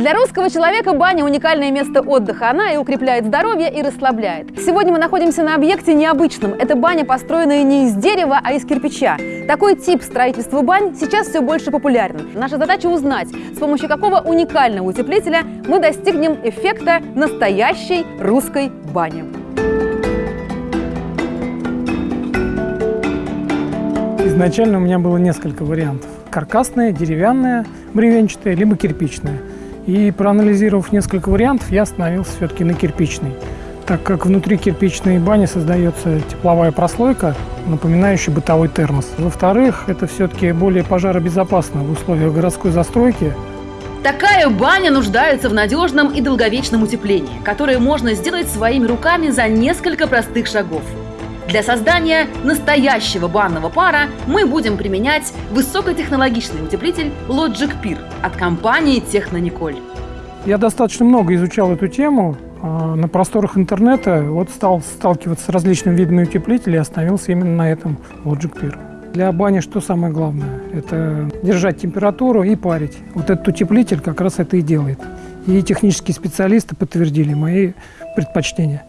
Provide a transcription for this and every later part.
Для русского человека баня – уникальное место отдыха. Она и укрепляет здоровье, и расслабляет. Сегодня мы находимся на объекте необычном. Это баня, построенная не из дерева, а из кирпича. Такой тип строительства бань сейчас все больше популярен. Наша задача узнать, с помощью какого уникального утеплителя мы достигнем эффекта настоящей русской бани. Изначально у меня было несколько вариантов. Каркасная, деревянная, бревенчатая, либо кирпичная. И проанализировав несколько вариантов, я остановился все-таки на кирпичной, так как внутри кирпичной бани создается тепловая прослойка, напоминающая бытовой термос. Во-вторых, это все-таки более пожаробезопасно в условиях городской застройки. Такая баня нуждается в надежном и долговечном утеплении, которое можно сделать своими руками за несколько простых шагов. Для создания настоящего банного пара мы будем применять высокотехнологичный утеплитель Logic Peer от компании Технониколь. Я достаточно много изучал эту тему. А, на просторах интернета вот стал сталкиваться с различными видами утеплителей и остановился именно на этом Logic Peer. Для бани что самое главное? Это держать температуру и парить. Вот этот утеплитель как раз это и делает. И технические специалисты подтвердили мои предпочтения.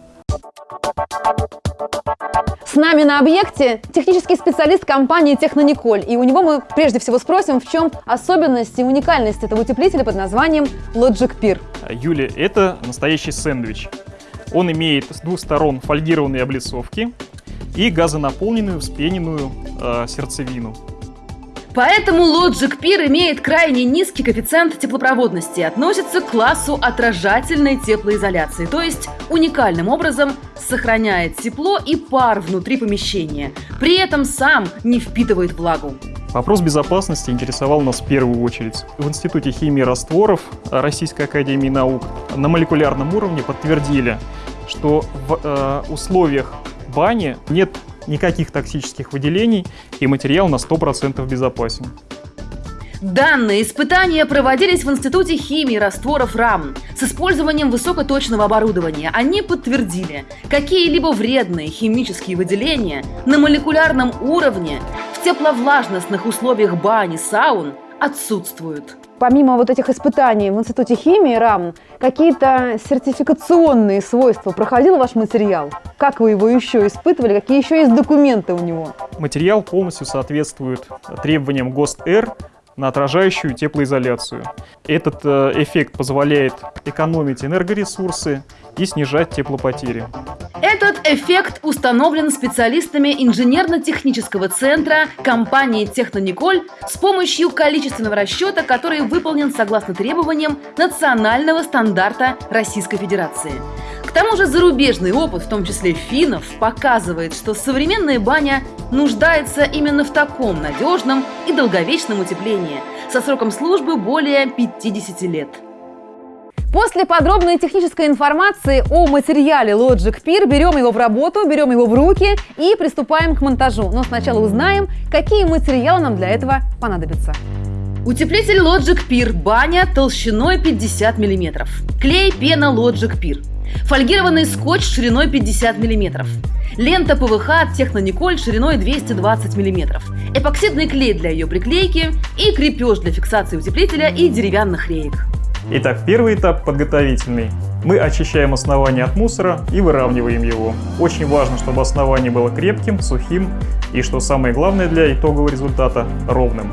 С нами на объекте технический специалист компании Технониколь. И у него мы прежде всего спросим, в чем особенность и уникальность этого утеплителя под названием Logic Peer. Юля, это настоящий сэндвич. Он имеет с двух сторон фольгированные облицовки и газонаполненную вспененную э, сердцевину. Поэтому Logic Peer имеет крайне низкий коэффициент теплопроводности и относится к классу отражательной теплоизоляции, то есть уникальным образом сохраняет тепло и пар внутри помещения, при этом сам не впитывает влагу. Вопрос безопасности интересовал нас в первую очередь. В Институте химии растворов Российской Академии Наук на молекулярном уровне подтвердили, что в э, условиях бани нет никаких токсических выделений, и материал на 100% безопасен. Данные испытания проводились в Институте химии растворов РАМ с использованием высокоточного оборудования. Они подтвердили, какие-либо вредные химические выделения на молекулярном уровне в тепловлажностных условиях бани, саун отсутствуют. Помимо вот этих испытаний в Институте химии РАМ, какие-то сертификационные свойства проходил ваш материал? Как вы его еще испытывали? Какие еще есть документы у него? Материал полностью соответствует требованиям ГОСТ-Р на отражающую теплоизоляцию. Этот э, эффект позволяет экономить энергоресурсы и снижать теплопотери. Этот эффект установлен специалистами инженерно-технического центра компании «Технониколь» с помощью количественного расчета, который выполнен согласно требованиям национального стандарта Российской Федерации. К тому же зарубежный опыт, в том числе финнов, показывает, что современная баня нуждается именно в таком надежном и долговечном утеплении со сроком службы более 50 лет. После подробной технической информации о материале Logic Peer берем его в работу, берем его в руки и приступаем к монтажу. Но сначала узнаем, какие материалы нам для этого понадобятся. Утеплитель Logic Peer баня толщиной 50 мм. Клей пена Logic Peer. Фольгированный скотч шириной 50 мм. Лента ПВХ от Технониколь шириной 220 мм. Эпоксидный клей для ее приклейки и крепеж для фиксации утеплителя и деревянных реек. Итак, первый этап подготовительный. Мы очищаем основание от мусора и выравниваем его. Очень важно, чтобы основание было крепким, сухим и, что самое главное для итогового результата, ровным.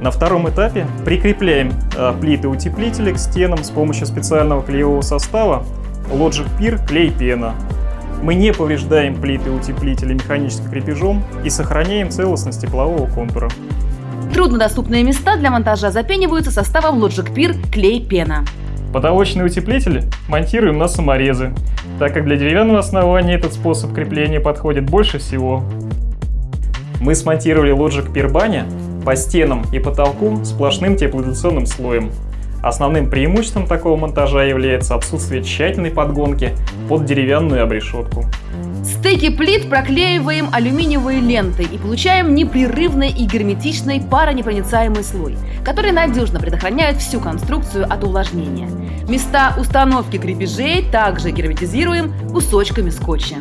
На втором этапе прикрепляем э, плиты утеплителя к стенам с помощью специального клеевого состава Logic Peer клей пена. Мы не повреждаем плиты утеплителя механическим крепежом и сохраняем целостность теплового контура. Труднодоступные места для монтажа запениваются составом Logic Peer клей-пена. Потолочные утеплители монтируем на саморезы, так как для деревянного основания этот способ крепления подходит больше всего. Мы смонтировали Logic Peer баня по стенам и потолку сплошным теплоизоляционным слоем, Основным преимуществом такого монтажа является отсутствие тщательной подгонки под деревянную обрешетку. Стыки плит проклеиваем алюминиевой лентой и получаем непрерывный и герметичный паронепроницаемый слой, который надежно предохраняет всю конструкцию от увлажнения. Места установки крепежей также герметизируем кусочками скотча.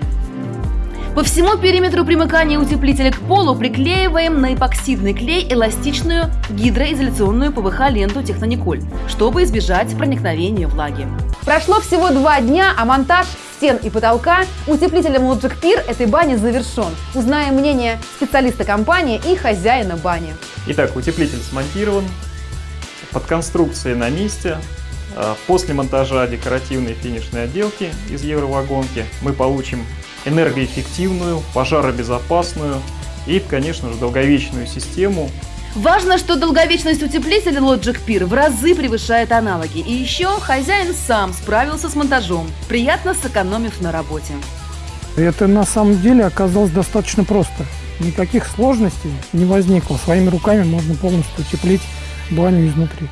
По всему периметру примыкания утеплителя к полу приклеиваем на эпоксидный клей эластичную гидроизоляционную ПВХ-ленту Технониколь, чтобы избежать проникновения влаги. Прошло всего два дня, а монтаж стен и потолка утеплителем Logic Pier этой бани завершен. Узнаем мнение специалиста компании и хозяина бани. Итак, утеплитель смонтирован, под конструкцией на месте. А, после монтажа декоративной финишной отделки из евровагонки мы получим энергоэффективную, пожаробезопасную и, конечно же, долговечную систему. Важно, что долговечность утеплителя Logic Pier в разы превышает аналоги. И еще хозяин сам справился с монтажом, приятно сэкономив на работе. Это на самом деле оказалось достаточно просто. Никаких сложностей не возникло. Своими руками можно полностью утеплить баню изнутри.